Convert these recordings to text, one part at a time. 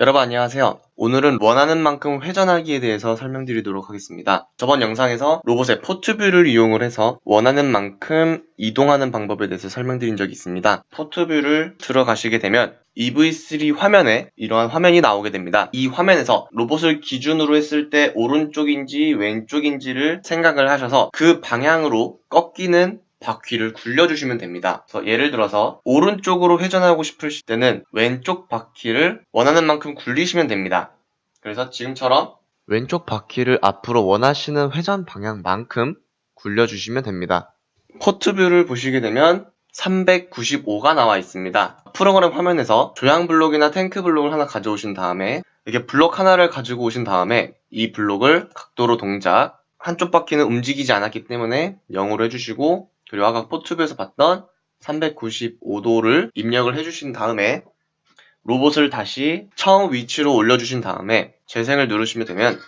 여러분 안녕하세요. 오늘은 원하는 만큼 회전하기에 대해서 설명드리도록 하겠습니다. 저번 영상에서 로봇의 포트뷰를 이용을 해서 원하는 만큼 이동하는 방법에 대해서 설명드린 적이 있습니다. 포트뷰를 들어가시게 되면 EV3 화면에 이러한 화면이 나오게 됩니다. 이 화면에서 로봇을 기준으로 했을 때 오른쪽인지 왼쪽인지를 생각을 하셔서 그 방향으로 꺾이는 바퀴를 굴려주시면 됩니다. 그래서 예를 들어서 오른쪽으로 회전하고 싶을 때는 왼쪽 바퀴를 원하는 만큼 굴리시면 됩니다. 그래서 지금처럼 왼쪽 바퀴를 앞으로 원하시는 회전 방향만큼 굴려주시면 됩니다. 포트뷰를 보시게 되면 395가 나와 있습니다. 프로그램 화면에서 조향 블록이나 탱크 블록을 하나 가져오신 다음에 이렇게 블록 하나를 가지고 오신 다음에 이 블록을 각도로 동작 한쪽 바퀴는 움직이지 않았기 때문에 0으로 해주시고 그리고 아까 포트뷰에서 봤던 395도를 입력을 해주신 다음에 로봇을 다시 처음 위치로 올려주신 다음에 재생을 누르시면 되면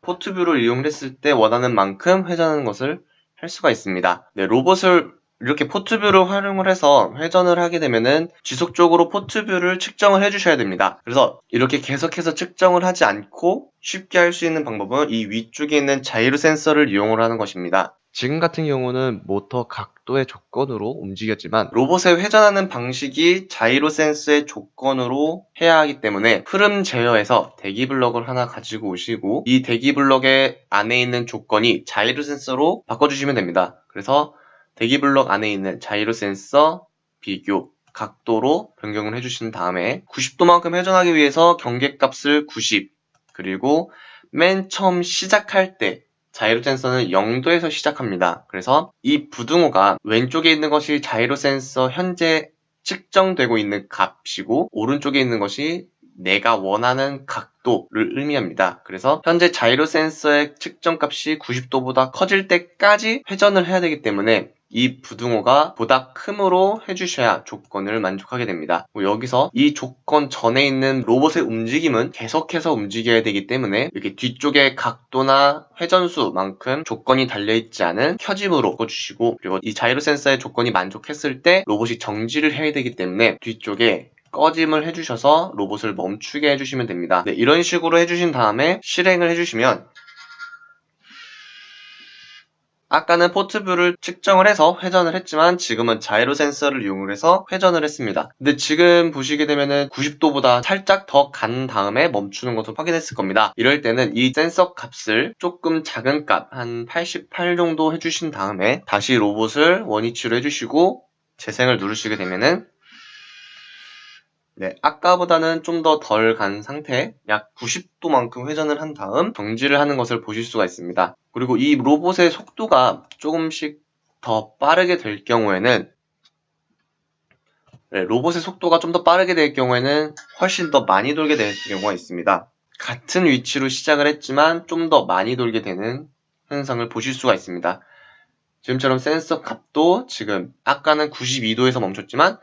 port view를 이용했을 때 원하는 만큼 회전하는 것을 할 수가 있습니다. 네, 로봇을 이렇게 port view를 활용을 해서 회전을 하게 되면은 지속적으로 port view를 측정을 해주셔야 됩니다. 그래서 이렇게 계속해서 측정을 하지 않고 쉽게 할 수 있는 방법은 이 위쪽에 있는 자이로 센서를 이용을 하는 것입니다. 지금 같은 경우는 모터 각도의 조건으로 움직였지만 로봇의 회전하는 방식이 자이로 센서의 조건으로 해야 하기 때문에 흐름 제어에서 대기 블럭을 하나 가지고 오시고 이 대기 블럭의 안에 있는 조건이 자이로 센서로 바꿔주시면 됩니다. 그래서 대기 블럭 안에 있는 자이로 센서 비교 각도로 변경을 해주신 다음에 90도만큼 회전하기 위해서 경계값을 90 그리고 맨 처음 시작할 때 자이로 센서는 0도에서 시작합니다. 그래서 이 부등호가 왼쪽에 있는 것이 자이로 센서 현재 측정되고 있는 값이고 오른쪽에 있는 것이 내가 원하는 각도를 의미합니다. 그래서 현재 자이로 센서의 측정값이 90도보다 커질 때까지 회전을 해야 되기 때문에 이 부등호가 보다 크므로 해주셔야 조건을 만족하게 됩니다. 뭐 여기서 이 조건 전에 있는 로봇의 움직임은 계속해서 움직여야 되기 때문에 이렇게 뒤쪽의 각도나 회전수만큼 조건이 달려있지 않은 켜짐으로 바꿔주시고 그리고 이 자이로 센서의 조건이 만족했을 때 로봇이 정지를 해야 되기 때문에 뒤쪽에 꺼짐을 해주셔서 로봇을 멈추게 해주시면 됩니다. 네, 이런 식으로 해주신 다음에 실행을 해주시면 아까는 포트뷰를 측정을 해서 회전을 했지만 지금은 자이로 센서를 이용을 해서 회전을 했습니다. 근데 지금 보시게 되면은 90도보다 살짝 더 간 다음에 멈추는 것을 확인했을 겁니다. 이럴 때는 이 센서 값을 조금 작은 값, 한 88 정도 해주신 다음에 다시 로봇을 원위치로 해주시고 재생을 누르시게 되면은 네, 아까보다는 좀 더 덜 간 상태 약 90도만큼 회전을 한 다음 정지를 하는 것을 보실 수가 있습니다. 그리고 이 로봇의 속도가 조금씩 더 빠르게 될 경우에는 네, 로봇의 속도가 좀 더 빠르게 될 경우에는 훨씬 더 많이 돌게 될 경우가 있습니다. 같은 위치로 시작을 했지만 좀 더 많이 돌게 되는 현상을 보실 수가 있습니다. 지금처럼 센서 값도 지금 아까는 92도에서 멈췄지만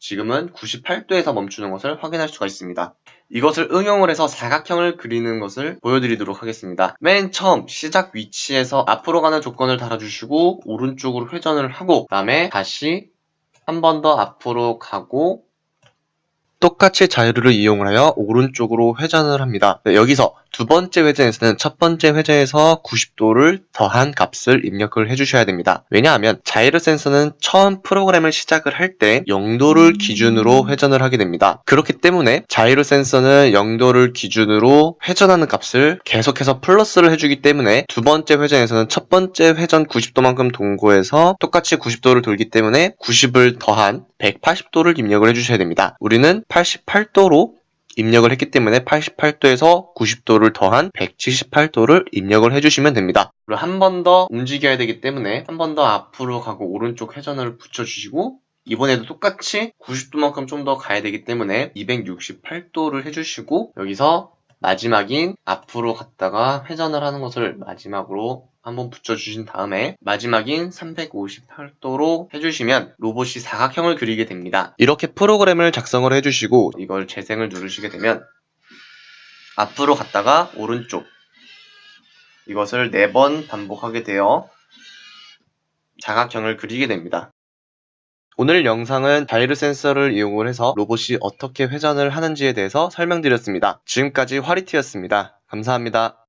지금은 98도에서 멈추는 것을 확인할 수가 있습니다. 이것을 응용을 해서 사각형을 그리는 것을 보여드리도록 하겠습니다. 맨 처음 시작 위치에서 앞으로 가는 조건을 달아주시고 오른쪽으로 회전을 하고 그 다음에 다시 한 번 더 앞으로 가고 똑같이 자유를 이용하여 오른쪽으로 회전을 합니다. 네, 여기서 두 번째 회전에서는 첫 번째 회전에서 90도를 더한 값을 입력을 해주셔야 됩니다. 왜냐하면 자이로 센서는 처음 프로그램을 시작을 할 때 0도를 기준으로 회전을 하게 됩니다. 그렇기 때문에 자이로 센서는 0도를 기준으로 회전하는 값을 계속해서 플러스를 해주기 때문에 두 번째 회전에서는 첫 번째 회전 90도만큼 동고해서 똑같이 90도를 돌기 때문에 90을 더한 180도를 입력을 해주셔야 됩니다. 우리는 88도로 입력을 했기 때문에 88도에서 90도를 더한 178도를 입력을 해주시면 됩니다. 그리고 한 번 더 움직여야 되기 때문에 한 번 더 앞으로 가고 오른쪽 회전을 붙여주시고 이번에도 똑같이 90도만큼 좀 더 가야 되기 때문에 268도를 해주시고 여기서 마지막인 앞으로 갔다가 회전을 하는 것을 마지막으로 한번 붙여주신 다음에 마지막인 358도로 해주시면 로봇이 사각형을 그리게 됩니다. 이렇게 프로그램을 작성을 해주시고 이걸 재생을 누르시게 되면 앞으로 갔다가 오른쪽 이것을 4번 반복하게 되어 사각형을 그리게 됩니다. 오늘 영상은 자이로 센서를 이용을 해서 로봇이 어떻게 회전을 하는지에 대해서 설명드렸습니다. 지금까지 화리티였습니다. 감사합니다.